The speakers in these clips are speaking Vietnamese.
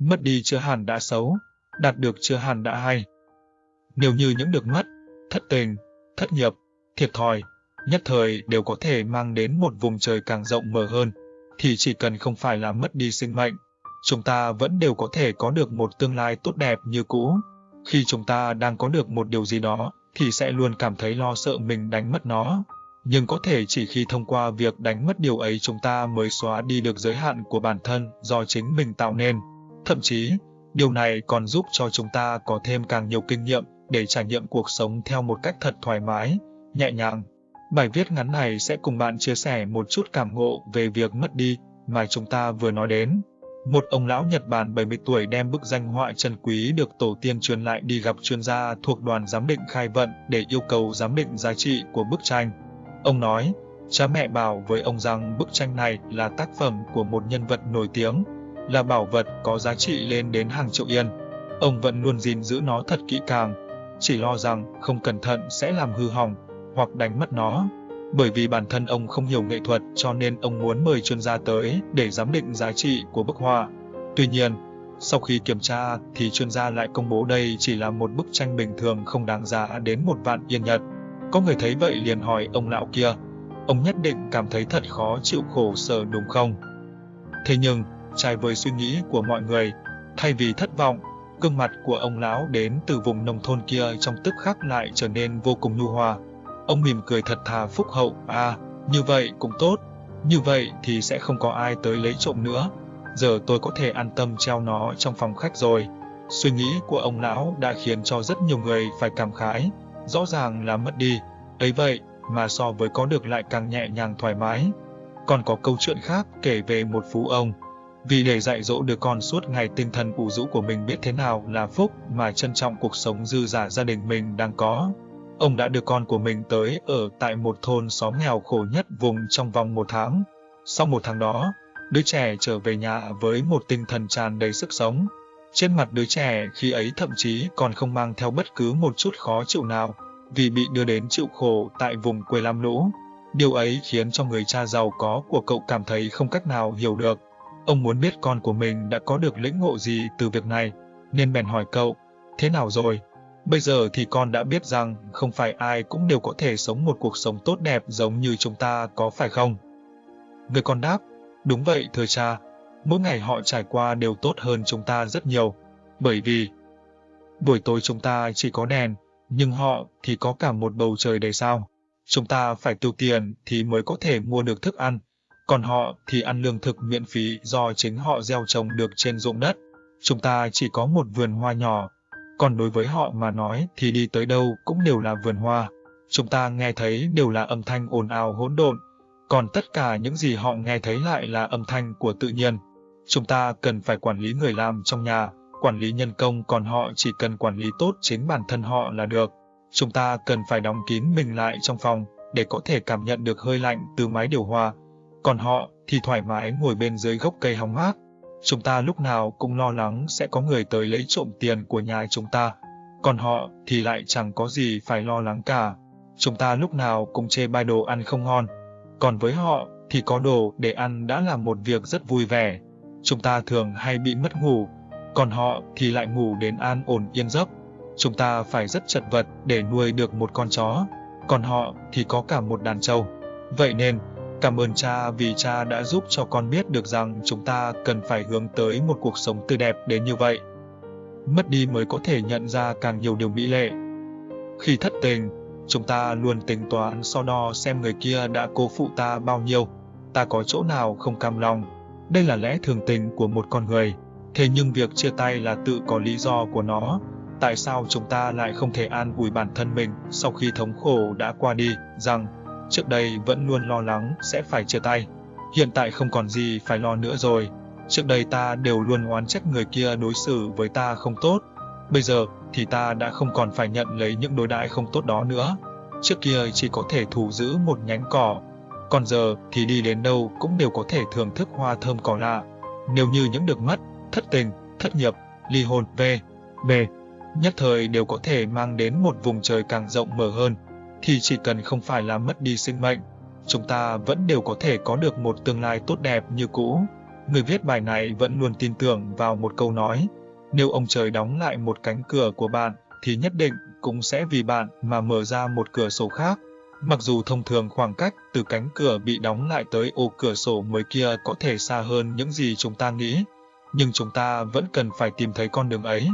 Mất đi chưa hẳn đã xấu, đạt được chưa hẳn đã hay. Nếu như những được mất, thất tình, thất nghiệp, thiệt thòi, nhất thời đều có thể mang đến một vùng trời càng rộng mở hơn, thì chỉ cần không phải là mất đi sinh mệnh, chúng ta vẫn đều có thể có được một tương lai tốt đẹp như cũ. Khi chúng ta đang có được một điều gì đó, thì sẽ luôn cảm thấy lo sợ mình đánh mất nó. Nhưng có thể chỉ khi thông qua việc đánh mất điều ấy chúng ta mới xóa đi được giới hạn của bản thân do chính mình tạo nên. Thậm chí, điều này còn giúp cho chúng ta có thêm càng nhiều kinh nghiệm để trải nghiệm cuộc sống theo một cách thật thoải mái, nhẹ nhàng. Bài viết ngắn này sẽ cùng bạn chia sẻ một chút cảm ngộ về việc mất đi mà chúng ta vừa nói đến. Một ông lão Nhật Bản 70 tuổi đem bức danh họa trần quý được tổ tiên truyền lại đi gặp chuyên gia thuộc đoàn giám định khai vận để yêu cầu giám định giá trị của bức tranh. Ông nói, cha mẹ bảo với ông rằng bức tranh này là tác phẩm của một nhân vật nổi tiếng, là bảo vật có giá trị lên đến hàng triệu yên. Ông vẫn luôn gìn giữ nó thật kỹ càng, chỉ lo rằng không cẩn thận sẽ làm hư hỏng hoặc đánh mất nó. Bởi vì bản thân ông không hiểu nghệ thuật cho nên ông muốn mời chuyên gia tới để giám định giá trị của bức họa. Tuy nhiên, sau khi kiểm tra thì chuyên gia lại công bố đây chỉ là một bức tranh bình thường không đáng giá đến một vạn yên nhật. Có người thấy vậy liền hỏi ông lão kia, ông nhất định cảm thấy thật khó chịu khổ sở đúng không? Thế nhưng, trái với suy nghĩ của mọi người, thay vì thất vọng, gương mặt của ông lão đến từ vùng nông thôn kia trong tức khắc lại trở nên vô cùng nhu hòa. Ông mỉm cười thật thà phúc hậu, à, như vậy cũng tốt, như vậy thì sẽ không có ai tới lấy trộm nữa. Giờ tôi có thể an tâm treo nó trong phòng khách rồi. Suy nghĩ của ông lão đã khiến cho rất nhiều người phải cảm khái, rõ ràng là mất đi, ấy vậy mà so với có được lại càng nhẹ nhàng thoải mái. Còn có câu chuyện khác kể về một phú ông, vì để dạy dỗ đứa con suốt ngày tinh thần ủ rũ của mình biết thế nào là phúc mà trân trọng cuộc sống dư giả gia đình mình đang có. Ông đã đưa con của mình tới ở tại một thôn xóm nghèo khổ nhất vùng trong vòng một tháng. Sau một tháng đó, đứa trẻ trở về nhà với một tinh thần tràn đầy sức sống. Trên mặt đứa trẻ khi ấy thậm chí còn không mang theo bất cứ một chút khó chịu nào, vì bị đưa đến chịu khổ tại vùng quê lam lũ. Điều ấy khiến cho người cha giàu có của cậu cảm thấy không cách nào hiểu được. Ông muốn biết con của mình đã có được lĩnh ngộ gì từ việc này, nên bèn hỏi cậu, thế nào rồi? Bây giờ thì con đã biết rằng không phải ai cũng đều có thể sống một cuộc sống tốt đẹp giống như chúng ta có phải không? Người con đáp, đúng vậy thưa cha, mỗi ngày họ trải qua đều tốt hơn chúng ta rất nhiều, bởi vì buổi tối chúng ta chỉ có đèn, nhưng họ thì có cả một bầu trời đầy sao. Chúng ta phải tiêu tiền thì mới có thể mua được thức ăn, còn họ thì ăn lương thực miễn phí do chính họ gieo trồng được trên ruộng đất. Chúng ta chỉ có một vườn hoa nhỏ, còn đối với họ mà nói thì đi tới đâu cũng đều là vườn hoa. Chúng ta nghe thấy đều là âm thanh ồn ào hỗn độn, còn tất cả những gì họ nghe thấy lại là âm thanh của tự nhiên. Chúng ta cần phải quản lý người làm trong nhà, quản lý nhân công còn họ chỉ cần quản lý tốt chính bản thân họ là được. Chúng ta cần phải đóng kín mình lại trong phòng để có thể cảm nhận được hơi lạnh từ máy điều hòa, còn họ thì thoải mái ngồi bên dưới gốc cây hóng mát. Chúng ta lúc nào cũng lo lắng sẽ có người tới lấy trộm tiền của nhà chúng ta, còn họ thì lại chẳng có gì phải lo lắng cả. Chúng ta lúc nào cũng chê bai đồ ăn không ngon, còn với họ thì có đồ để ăn đã là một việc rất vui vẻ. Chúng ta thường hay bị mất ngủ, còn họ thì lại ngủ đến an ổn yên giấc. Chúng ta phải rất chật vật để nuôi được một con chó, còn họ thì có cả một đàn trâu. Vậy nên, Cảm ơn cha vì cha đã giúp cho con biết được rằng chúng ta cần phải hướng tới một cuộc sống tươi đẹp đến như vậy. Mất đi mới có thể nhận ra càng nhiều điều mỹ lệ. Khi thất tình, chúng ta luôn tính toán so đo xem người kia đã cố phụ ta bao nhiêu, ta có chỗ nào không cam lòng. Đây là lẽ thường tình của một con người. Thế nhưng việc chia tay là tự có lý do của nó. Tại sao chúng ta lại không thể an ủi bản thân mình sau khi thống khổ đã qua đi, rằng Trước đây vẫn luôn lo lắng sẽ phải chia tay. Hiện tại không còn gì phải lo nữa rồi. Trước đây ta đều luôn oán trách người kia đối xử với ta không tốt. Bây giờ thì ta đã không còn phải nhận lấy những đối đãi không tốt đó nữa. Trước kia chỉ có thể thủ giữ một nhánh cỏ. Còn giờ thì đi đến đâu cũng đều có thể thưởng thức hoa thơm cỏ lạ. Nếu như những được mất, thất tình, thất nghiệp, ly hôn, về, về, nhất thời đều có thể mang đến một vùng trời càng rộng mở hơn thì chỉ cần không phải là mất đi sinh mệnh, chúng ta vẫn đều có thể có được một tương lai tốt đẹp như cũ. Người viết bài này vẫn luôn tin tưởng vào một câu nói, nếu ông trời đóng lại một cánh cửa của bạn thì nhất định cũng sẽ vì bạn mà mở ra một cửa sổ khác. Mặc dù thông thường khoảng cách từ cánh cửa bị đóng lại tới ô cửa sổ mới kia có thể xa hơn những gì chúng ta nghĩ, nhưng chúng ta vẫn cần phải tìm thấy con đường ấy.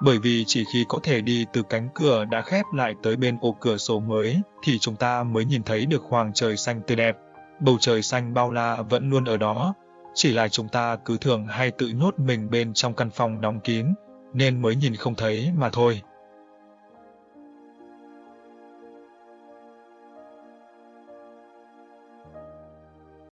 Bởi vì chỉ khi có thể đi từ cánh cửa đã khép lại tới bên ô cửa sổ mới thì chúng ta mới nhìn thấy được hoàng trời xanh tươi đẹp. Bầu trời xanh bao la vẫn luôn ở đó, chỉ là chúng ta cứ thường hay tự nhốt mình bên trong căn phòng đóng kín, nên mới nhìn không thấy mà thôi.